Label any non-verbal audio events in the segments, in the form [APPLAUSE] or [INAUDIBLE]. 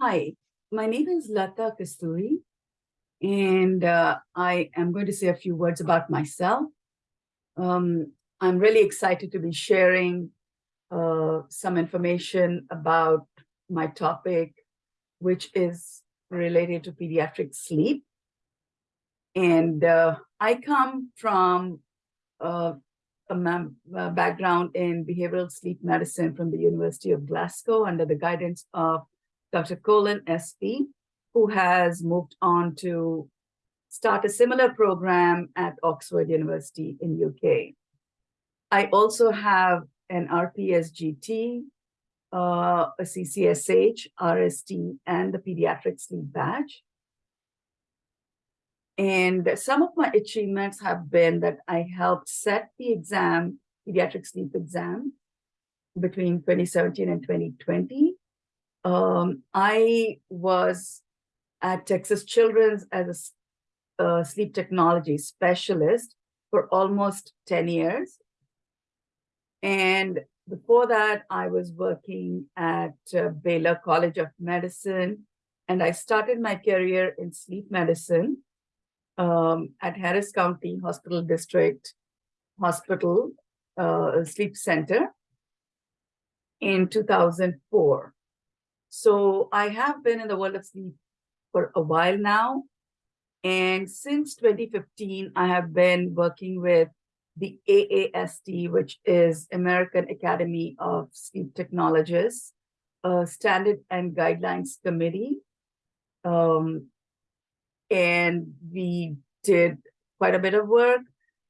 Hi, my name is Lata Kasturi, and uh, I am going to say a few words about myself. Um, I'm really excited to be sharing uh, some information about my topic, which is related to pediatric sleep. And uh, I come from uh, a, a background in behavioral sleep medicine from the University of Glasgow under the guidance of Dr. Colin Espie, who has moved on to start a similar program at Oxford University in UK. I also have an RPSGT, uh, a CCSH, RST, and the pediatric sleep badge. And some of my achievements have been that I helped set the exam, pediatric sleep exam, between 2017 and 2020. Um, I was at Texas Children's as a uh, sleep technology specialist for almost 10 years. And before that, I was working at uh, Baylor College of Medicine, and I started my career in sleep medicine um, at Harris County Hospital District Hospital uh, Sleep Center in 2004. So I have been in the world of sleep for a while now. And since 2015, I have been working with the AAST, which is American Academy of Sleep Technologists, standard and guidelines committee. Um, and we did quite a bit of work.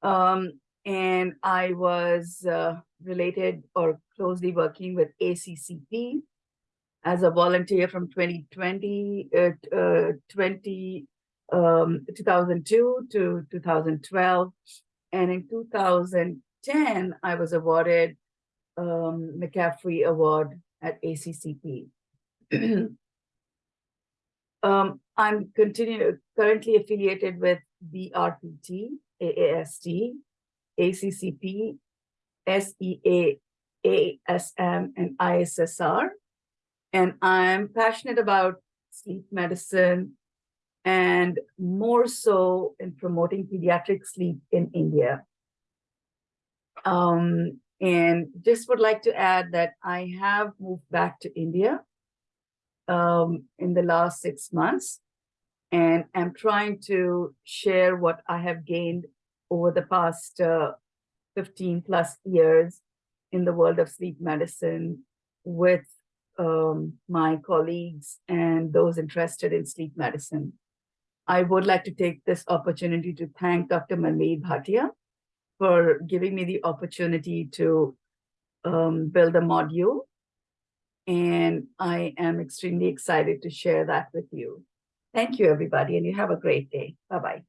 Um, and I was uh, related or closely working with ACCP, as a volunteer from 2020, uh, uh, 20, um, 2002 to 2012. And in 2010, I was awarded um, McCaffrey Award at ACCP. [CLEARS THROAT] um, I'm continue, currently affiliated with BRPT, AAST, ACCP, SEA, ASM, and ISSR. And I'm passionate about sleep medicine and more so in promoting pediatric sleep in India. Um, and just would like to add that I have moved back to India um, in the last six months and I'm trying to share what I have gained over the past uh, 15 plus years in the world of sleep medicine with um, my colleagues and those interested in sleep medicine. I would like to take this opportunity to thank Dr. Manmeet Bhatia for giving me the opportunity to um, build a module. And I am extremely excited to share that with you. Thank you, everybody, and you have a great day. Bye-bye.